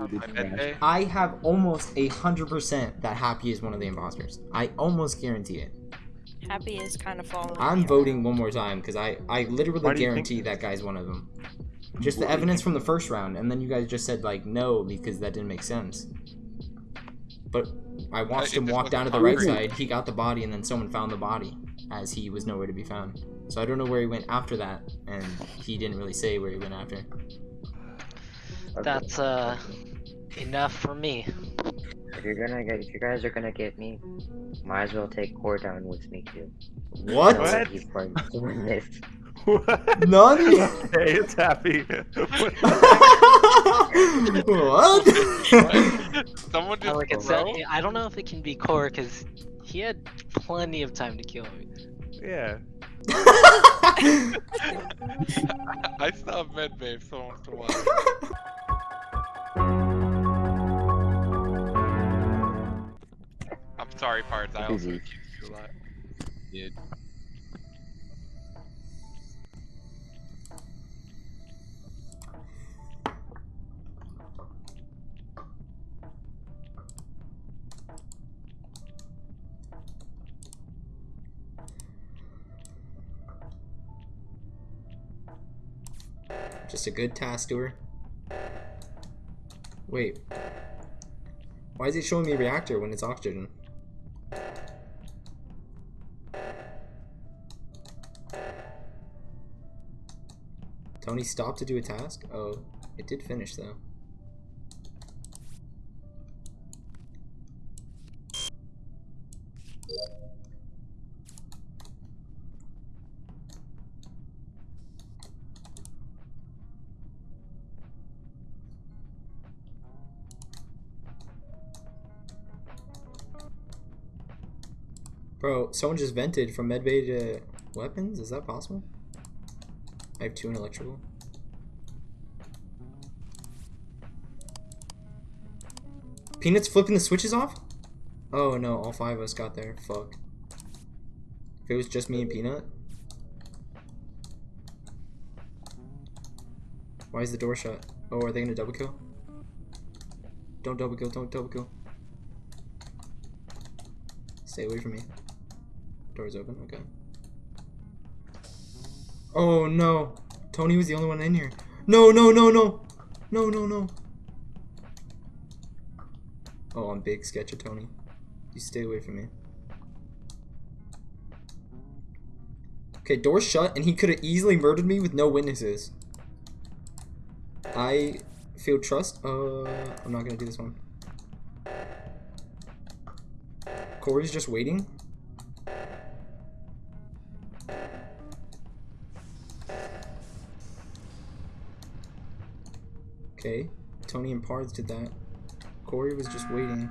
Okay. I have almost a hundred percent that Happy is one of the imposters. I almost guarantee it. Happy is kind of following. I'm me voting one more time because I I literally Why do you guarantee that guy's one of them. Just the evidence from the first round, and then you guys just said like no because that didn't make sense. But I watched it him walk down to the right side. He got the body, and then someone found the body as he was nowhere to be found. So I don't know where he went after that, and he didn't really say where he went after. That's uh enough for me. If you're gonna get, if you guys are gonna get me, might as well take Core down with me too. What? What? He's going to win this. What? None? hey, it's happy. what? Someone just like it throw? said, I don't know if it can be core because he had plenty of time to kill me. yeah. I saw medbay so wants to watch. I'm sorry, Pards. I also Easy. accused you a lot. Dude. Just a good task to her. Wait. Why is it showing me reactor when it's oxygen? Tony stopped to do a task? Oh, it did finish though. Bro, someone just vented from medbay to weapons? Is that possible? I have two in electrical. Peanut's flipping the switches off? Oh no, all five of us got there. Fuck. If it was just me and Peanut. Why is the door shut? Oh, are they gonna double kill? Don't double kill, don't double kill. Stay away from me. Door's open, okay. Oh no! Tony was the only one in here. No, no, no, no! No, no, no. Oh, I'm big sketch of Tony. You stay away from me. Okay, door's shut, and he could have easily murdered me with no witnesses. I feel trust. Uh, I'm not gonna do this one. Corey's just waiting. Tony and did that. Corey was just waiting.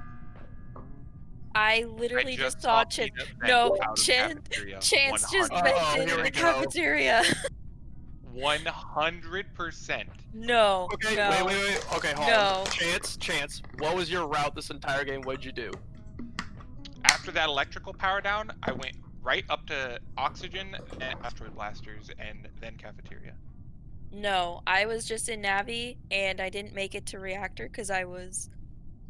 I I literally just, just saw saw Ch- Peanut vent no, out of Chan- cafeteria. Chance just 100%. vented Oh, in the cafeteria. One hundred percent. no, Okay, no. wait, wait, wait. Okay, hold No. on. Chance, Chance, what was your route this entire game? What'd you do? After that electrical power down, I went right up to oxygen, and asteroid blasters, and then cafeteria. No, I was just in Navi and I didn't make it to reactor because I was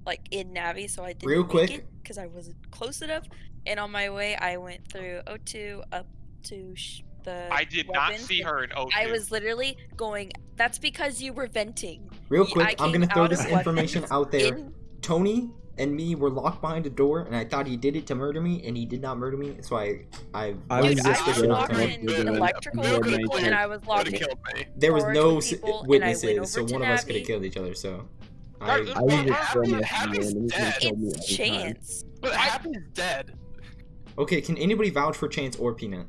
like in Navi, so I didn't Real make quick. it because I wasn't close enough. And on my way, I went through O2 up to sh- the. I did not weapons, see her in O2. I was literally going. That's because you were venting. Real quick, I I'm gonna throw this information out there. in- Tony and me were locked behind a door, and I thought he did it to murder me, and he did not murder me. So I, I, I Dude, was I just locked in you that electrical you had with my people, and. I was locked in me. there was no s- people, and I went witnesses, so one of us could have killed each other. So, I, I was just Happy- Happy's man, and he's gonna dead. me It's chance. But Happy's dead. okay, can anybody vouch for Chance or Peanut?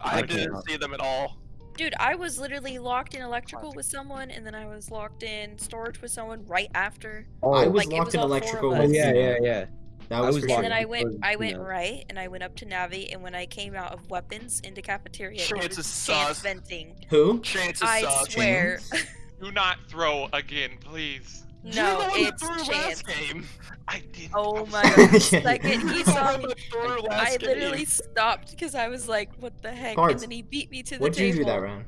I I didn't can't. see them at all. Dude, I was literally locked in electrical with someone, and then I was locked in storage with someone right after. Oh, I was Like, locked was in electrical oh yeah, yeah, yeah. That I was, was And then I went, I went Peanut. right, and I went up to Navi, and when I came out of weapons into cafeteria, it Chance was is chance sus. venting. Who? Chance is I sus. swear. Do not throw again, please. You're no, the one that it's chance. game. I didn't. Oh my sorry. god. Second he saw me, one I literally game. stopped because I was like, what the heck? Cards. And then he beat me to the What'd you do that round?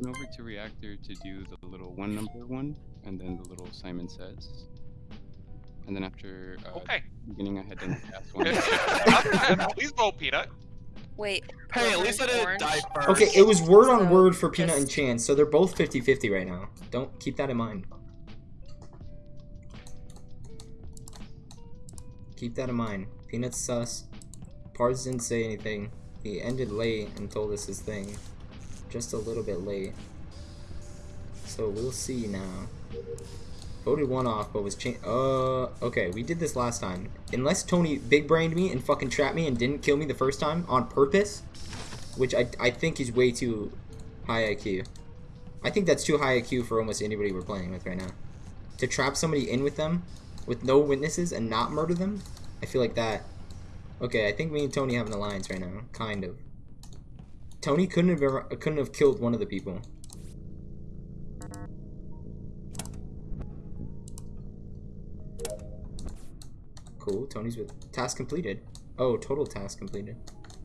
went over to reactor to do the little one number one, and then the little Simon says. And then after uh, Okay. beginning, I had done the last one. Please vote Peanut. Wait. Hey, at least I didn't orange? die first. Okay, it was word on word for Peanut and just- Chance, so they're both 50-50 right now. Don't keep that in mind. Keep that in mind. Peanut's sus. Pards didn't say anything. He ended late and told us his thing. Just a little bit late. So we'll see now. Voted one off, but was changed. Uh, okay, we did this last time. Unless Tony big brained me and fucking trapped me and didn't kill me the first time on purpose, which I, I think is way too high IQ. I think that's too high IQ for almost anybody we're playing with right now. To trap somebody in with them, with no witnesses, and not murder them, I feel like that. Okay, I think me and Tony have an alliance right now, kind of. Tony couldn't have ever, couldn't have killed one of the people. Cool, Tony's with task completed. Oh, total task completed.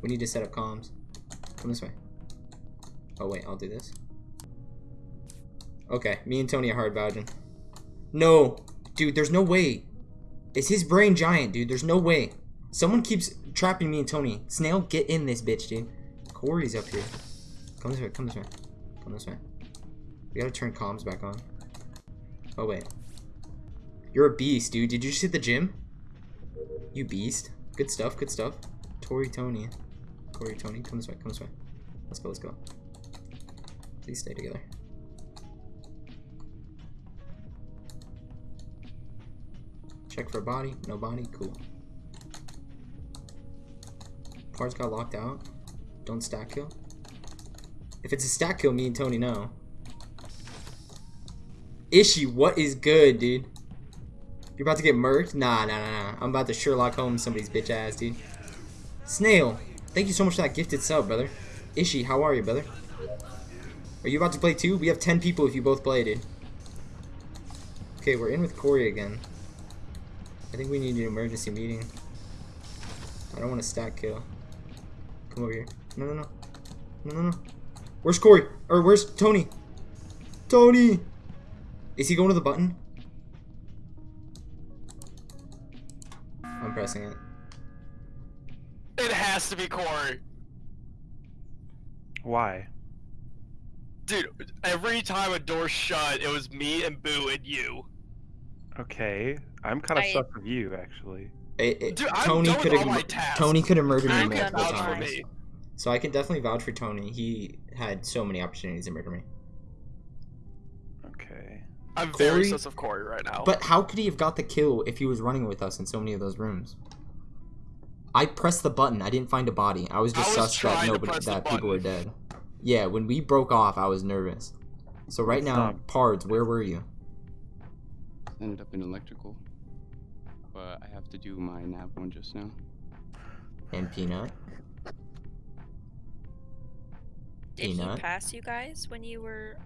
We need to set up comms. Come this way. Oh wait, I'll do this. Okay, me and Tony are hard vouching. No, dude, there's no way. Is his brain giant, dude? There's no way. Someone keeps trapping me and Tony. Snail, get in this bitch, dude. Corey's up here. Come this way, come this way. Come this way. We gotta turn comms back on. Oh wait. You're a beast, dude. Did you just hit the gym? You beast. Good stuff, good stuff. Tori Tony. Corey Tony, come this way, come this way. Let's go, let's go. Please stay together. Check for a body. No body. Cool. Pards got locked out. Don't stack kill. If it's a stack kill, me and Tony know. Ishi, what is good, dude? You're about to get murked? Nah, nah, nah, nah. I'm about to Sherlock Holmes somebody's bitch ass, dude. Snail, thank you so much for that gifted sub, brother. Ishi, how are you, brother? Are you about to play too? We have 10 people if you both play, dude. Okay, we're in with Corey again. I think we need an emergency meeting. I don't want a stack kill. Come over here. No, no, no. No, no, no. Where's Corey? Or where's Tony? Tony! Is he going to the button? I'm pressing it. It has to be Corey. Why? Dude, every time a door shut, it was me and Boo and you. Okay, I'm kind of I- stuck with you actually. It- it- Dude, Tony could have. Tony could have murdered me I'm You done can multiple with vouch for mine. times. me. So I can definitely vouch for Tony. He had so many opportunities to murder me. Okay. I'm very Corey- sus of Corey right now. But how could he have got the kill if he was running with us in so many of those rooms? I pressed the button. I didn't find a body. I was just I was sus that nobody that people were dead. Yeah, when we broke off, I was nervous. So right now, Stop. Pards, where were you? Ended up in electrical. But I have to do my nav one just now. And Peanut. Did he pass you guys when you were?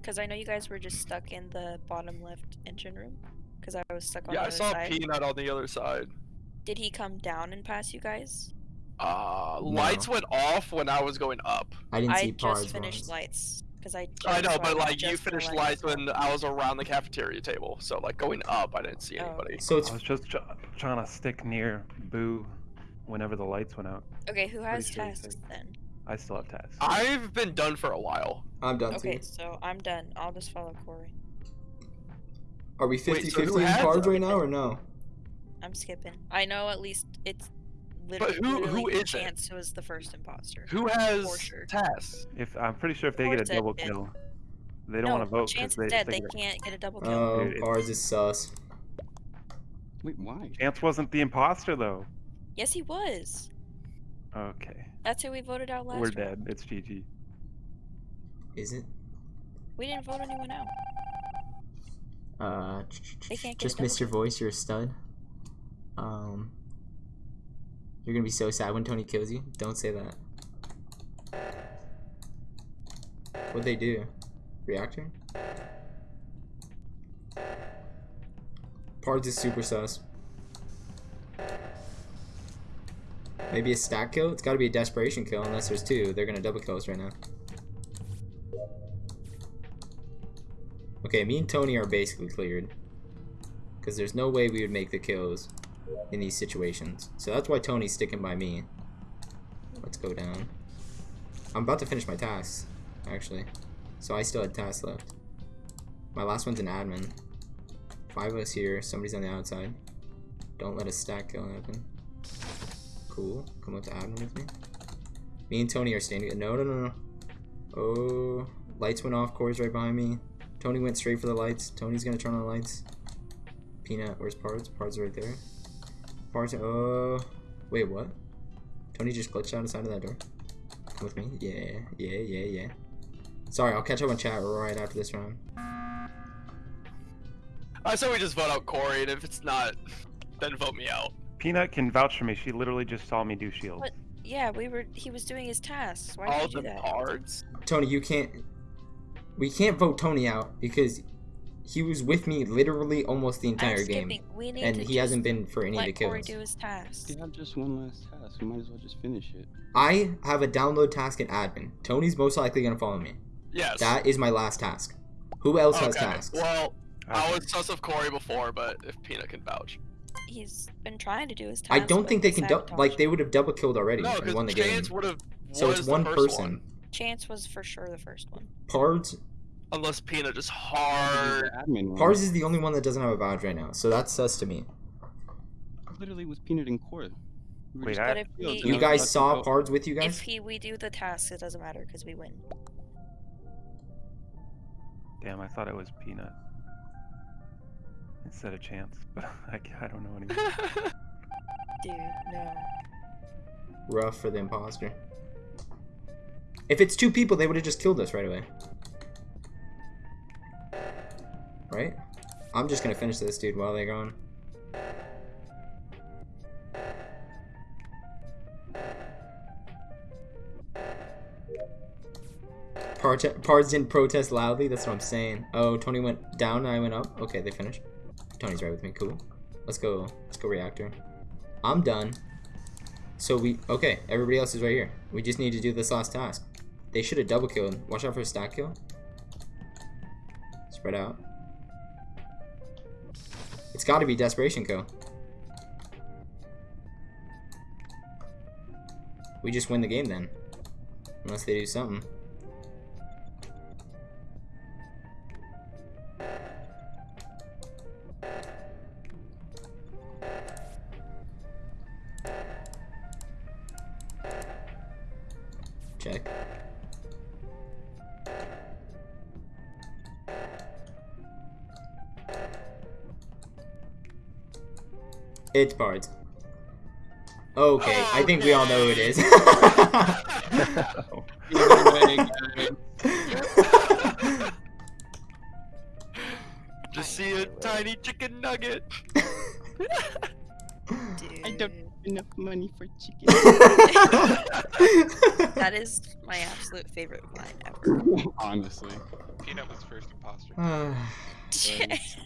Because I know you guys were just stuck in the bottom left engine room. Because I was stuck on the side. yeah, I other saw side. Peanut on the other side. Did he come down and pass you guys? Uh, No. lights went off when I was going up. I didn't see I just finished once. lights. Because I. I know, but like you finished letting lights when. I was around the cafeteria table. So like going up, I didn't see Oh, anybody. So it's I was just tr- trying to stick near Boo whenever the lights went out. Okay, who has sure you tasks then? I still have tasks. I've been done for a while. I'm done Okay, too. so I'm done. I'll just follow Corey. Are we Wait, 50 so who 50 in has Pards right now or no? I'm skipping. I know at least it's But literally, who- who literally is it? Chance was the first imposter. Who has sure. tasks? If I'm pretty sure if they Or get a double dead? kill, they don't no, want to vote Chance because is they, dead. they They can't get a double kill. Oh, Dude, it's- Pards is sus. Wait, why? Chance wasn't the imposter though. Yes, he was. Okay, That's who we voted out last we're round. dead. It's GG. Is it? We didn't vote anyone out. Uh, They can't get just double missed your voice. You're a stud. Um, you're gonna be so sad when Tony kills you. Don't say that. What'd they do? Reactor? Pards is super sus. Maybe a stack kill? It's gotta be a desperation kill unless there's two. They're gonna double kill us right now. Okay, me and Tony are basically cleared. Because there's no way we would make the kills in these situations. So that's why Tony's sticking by me. Let's go down. I'm about to finish my tasks, actually. So I still had tasks left. My last one's an admin. Five of us here, somebody's on the outside. Don't let a stack kill happen. Cool. Come up to admin with me. Me and Tony are standing. No, no, no, no. Oh, lights went off. Corey's right behind me. Tony went straight for the lights. Tony's gonna turn on the lights. Peanut, where's Pards? Pards right there. Pards, oh. Uh, wait, what? Tony just glitched out the side of that door. Come with me. Yeah, yeah, yeah, yeah. Sorry, I'll catch up on chat right after this round. I say we just vote out Corey, and if it's not, then vote me out. Peanut can vouch for me. She literally just saw me do shields. What? Yeah, we were. He was doing his tasks. Why All did you the do that? cards. Tony, you can't. We can't vote Tony out because he was with me literally almost the entire game. We need and to he hasn't been for any of the let Corey kills. do his tasks. We have just one last task. We might as well just finish it. I have a download task in admin. Tony's most likely gonna follow me. Yes. That is my last task. Who else has tasks? Well, I was sus of Corey before, but if Peanut can vouch. He's been trying to do his task. I don't think they can dou- like they would have double killed already No, and won the because game. Chance would have. So it's one person. Chance was for sure the first one. Pards Unless Peanut just This hard. the admin one. Pards is the only one that doesn't have a badge right now, so that's sus to me. literally was peanut in court. We Wait, I- But if he, You guys saw vote. Pards with you guys? if guys? he we do the task, it doesn't matter because we win. Damn, I thought it was Peanut instead of Chance, but I, ca- I don't know anymore. Dude, no. Rough for the imposter. If it's two people, they would have just killed us right away. Right? I'm just gonna finish this dude while they're gone. Part- Pards didn't protest loudly, that's what I'm saying. Oh, Tony went down I went up. Okay, they finished. Tony's right with me, cool. Let's go, let's go reactor. I'm done. So we, okay, everybody else is right here. We just need to do this last task. They should have double killed. Watch out for a stack kill. Spread out. It's gotta be Desperation Co. We just win the game then. Unless they do something. It's Pards. Okay, I oh, think we all know who it is. Just see a tiny chicken nugget. Dude. I don't have enough money for chicken. That is my absolute favorite line ever. Honestly. Peanut was first imposter. Chance.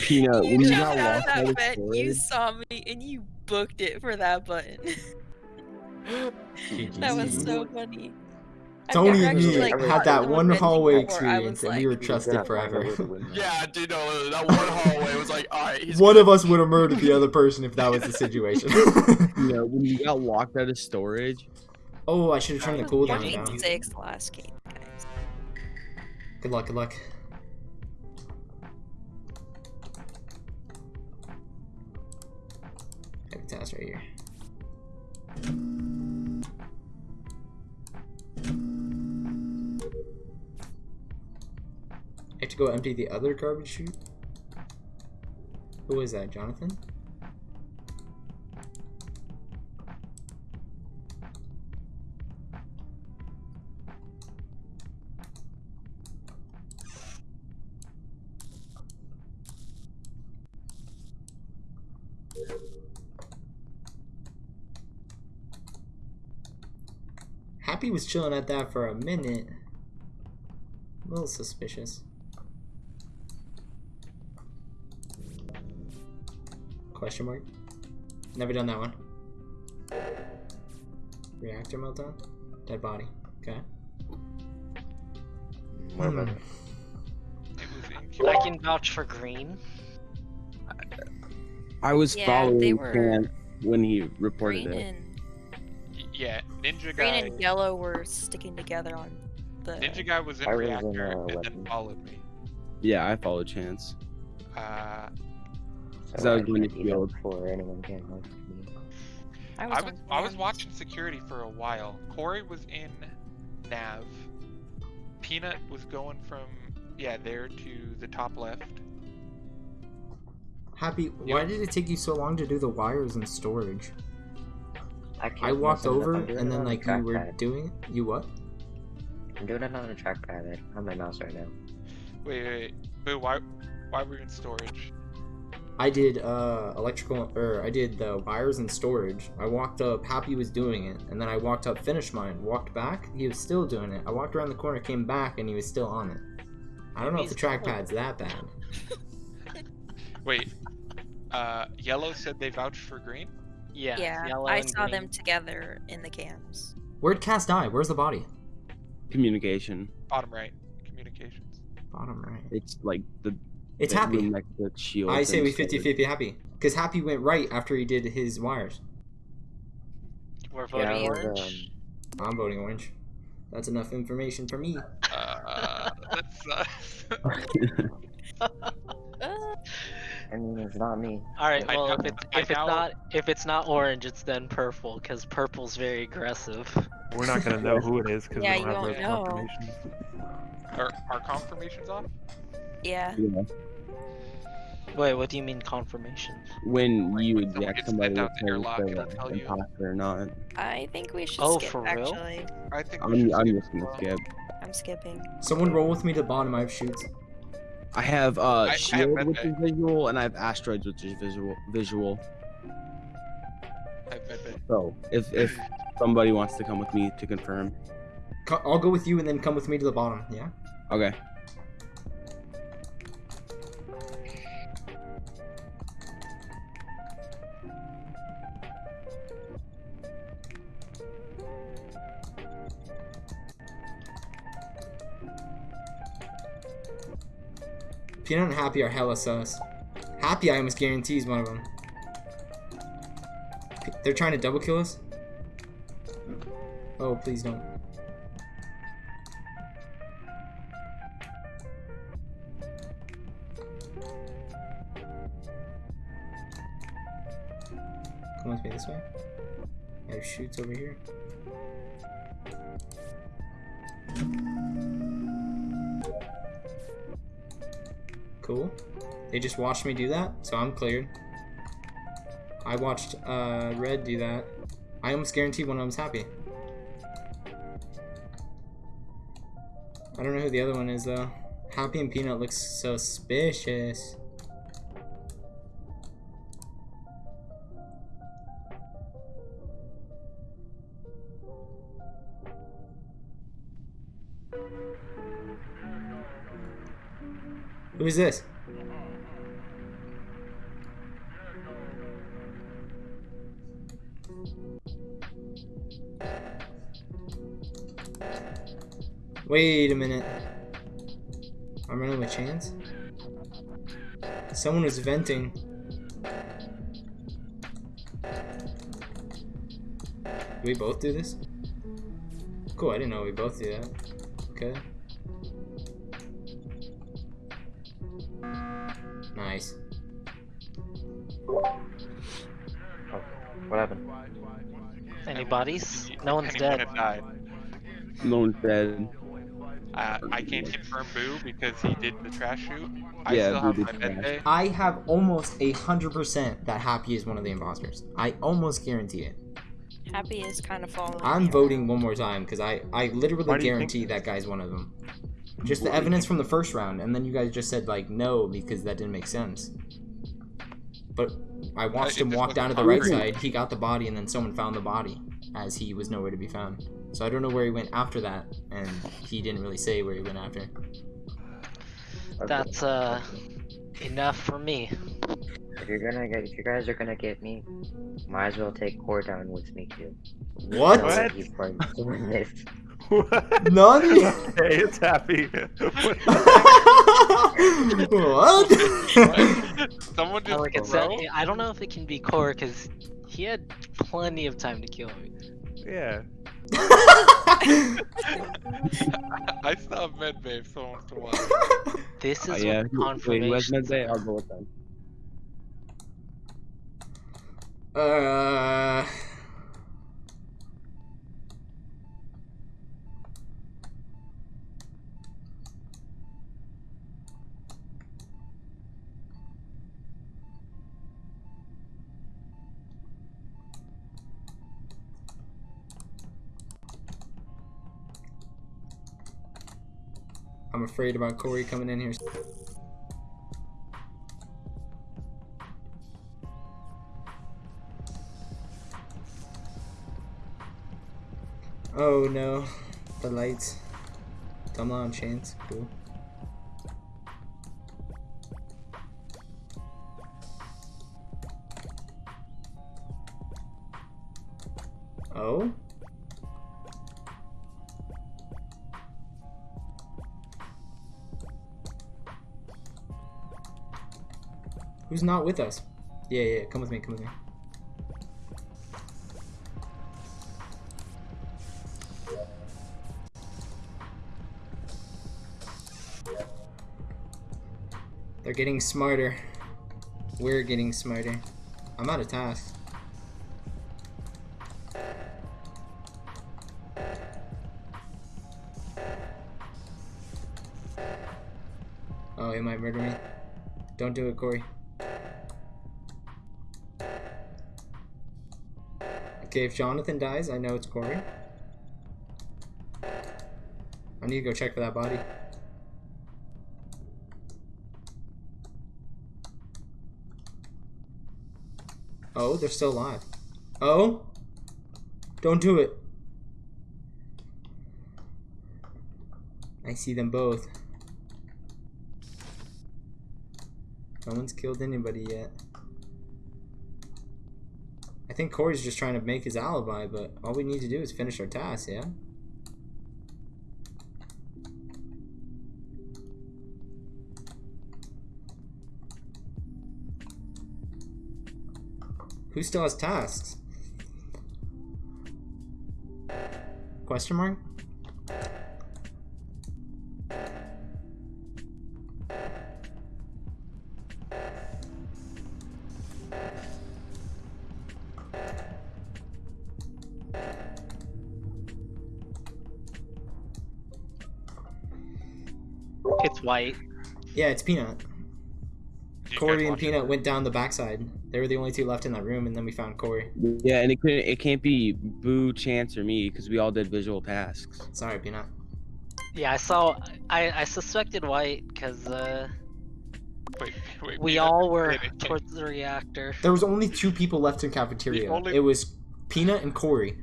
Peanut, when you you got got out lost by of the that you saw me and you booked it for that button. that was so funny. Tony and me like, had that one hallway experience was and we were like, trusted forever. Yeah, dude, no, that one hallway was like, alright, he's One good. of us would have murdered the other person if that was the situation. you know, when you got locked out of storage, oh, I should have turned the It was cooldown down. six last game, guys. Good luck, good luck. Right here. I have to go empty the other garbage chute. Who is that, Jonathan? Happy was chilling at that for a minute. A little suspicious. Question mark? Never done that one. Reactor meltdown? Dead body. Okay. More Hmm. It I can vouch for green. I was Yeah, they following were Cam when he reported Green it. and Y- Yeah, Ninja green guy. and yellow were sticking together on the. Ninja guy was in I was in, reactor uh, and then followed me. Yeah, I followed Chance. Uh, So that was I when can't you even killed. before anyone came up me. I I was, was I was watching security for a while. Corey was in Nav. Peanut was going from yeah there to the top left. Happy, why did it take you so long to do the wires and storage? I, can't I walked mess it up, over I'm and then like you were trackpad. doing you what? I'm doing it on a trackpad like, on my mouse right now. Wait, wait, wait. Boo, why why were you in storage? I did uh electrical or I did the wires and storage. I walked up, Happy was doing it, and then I walked up, finished mine, walked back, he was still doing it. I walked around the corner, came back, and he was still on it. I don't know if the He's cool. trackpad's that bad. Wait. Uh, yellow said they vouched for green. Yeah. Yeah, I saw green. them together in the cams. Where'd Cass die? Where's the body? Communication. Bottom right. Communications. Bottom right. It's like the. It's the Happy. room next to the shield. I say we 50 50 Happy. Because Happy went right after he did his wires. We're voting I was, orange. um, I'm voting orange. That's enough information for me. Uh, that's uh, Uh, I mean, it's not me. All right. Well, if it's if it's not if it's not orange, it's then purple because purple's very aggressive. We're not gonna know who it is because Yeah, we don't have won't those know. confirmations. are our confirmations off? yeah. Yeah. Wait, what do you mean confirmation? When Like, you when someone eject somebody, sent with to airlock, the it'll tell you. imposter or not. I think we should Oh, skip for real? actually. I think we I'm, I'm skip just gonna well. skip. I'm skipping. Someone roll with me to the bottom. I have chutes. I have uh I have shield, which is visual, and I have asteroids, which is visual. Visual. I bet So if if somebody wants to come with me to confirm, I'll go with you and then come with me to the bottom. Yeah. okay. Peanut and Happy are hella sus. Happy, I almost guarantee is one of them. They're trying to double kill us. Oh, please don't. Come me this way. I have chutes over here. Cool. They just watched me do that, so I'm cleared. I watched uh, Red do that. I almost guarantee one of them's happy. I don't know who the other one is though. Happy and Peanut looks suspicious. Who is this? Wait a minute. I'm running with chance. Someone was venting. Do we both do this? Cool, I didn't know we both do that. Okay. Bodies? No one's Penny dead. Died. No one's dead. Uh, I can't confirm Boo because he did the trash chute. I Yeah, still Boo have my med bay. I have almost a hundred percent that Happy is one of the imposters. I almost guarantee it. Happy is kind of following. I'm me voting one more time because I, I literally Why think- guarantee that guy's one of them. Just the evidence from the first round, and then you guys just said like no because that didn't make sense. But I watched it him walk down to the right side. He got the body, and then someone found the body as he was nowhere to be found. So I don't know where he went after that, and he didn't really say where he went after. That's uh enough for me. If you're gonna get, if you guys are gonna get me, might as well take Core down with me too. What? That What? He's part of this. What? Nani? hey, it's happy. what? Someone I just like said, I don't know if it can be core because he had plenty of time to kill me. Yeah. I still have medbay if someone wants to watch. This Uh, is yeah. what who- Wait, who has confirmation. Medbay? I'll go with them. uh. I'm afraid about Corey coming in here. Oh no, the lights. Come on, Chance. Cool. Oh? Not with us? Yeah, yeah, come with me, come with me. They're getting smarter. We're getting smarter. I'm out of tasks. Oh, he might murder me. Don't do it, Corey. Okay, if Jonathan dies, I know it's Corey. I need to go check for that body. Oh, they're still alive. Oh? Don't do it. I see them both. No one's killed anybody yet. I think Corey's just trying to make his alibi, but all we need to do is finish our task, yeah? Who still has tasks? Question mark? White. Yeah, it's Peanut. Corey and watch it? Peanut went down the backside. They were the only two left in that room, and then we found Corey. Yeah, and it couldn't. It can't be Boo, Chance, or me because we all did visual tasks. Sorry, Peanut. Yeah, I saw. I I suspected white because uh, Wait, wait, we Peanut, all were wait, wait. towards the reactor. There was only two people left in cafeteria. only- It was Peanut and Corey.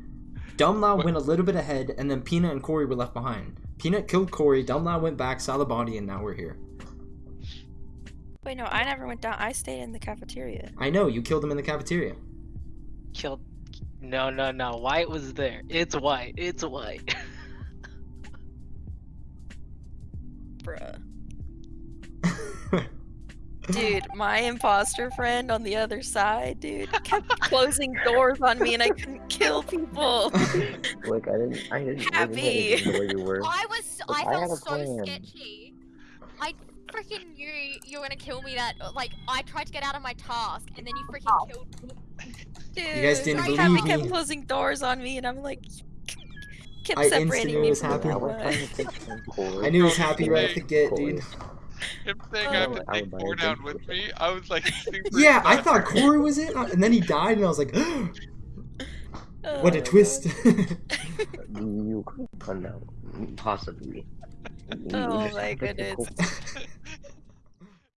Dumla went a little bit ahead, and then Peanut and Corey were left behind. Peanut killed Corey. Dumlau went back, saw the body, and now we're here. Wait, no, I never went down. I stayed in the cafeteria. I know you killed him in the cafeteria. Killed. No, no, no. White was there. It's white. It's white. Bruh. Dude, my imposter friend on the other side, dude, kept closing doors on me and I couldn't kill people. Like I didn't, I didn't, I Happy. didn't where you were. I was. Look, I I felt a so plan. sketchy. I freaking knew you were gonna kill me. That like I tried to get out of my task, and then you freaking oh. killed me. Dude, guys didn't Happy believe kept closing doors on me and I'm like, kept I separating instantly me was from happy. I the was one. trying to take some Corey. I knew he was happy right off the get, dude. Him saying I Oh, have to I take would four down with with me, I was like super Yeah, I thought Corey was it, and then he died, and I was like, what Oh a twist. You could have done that, possibly. You- Oh my sound like a goodness. cool-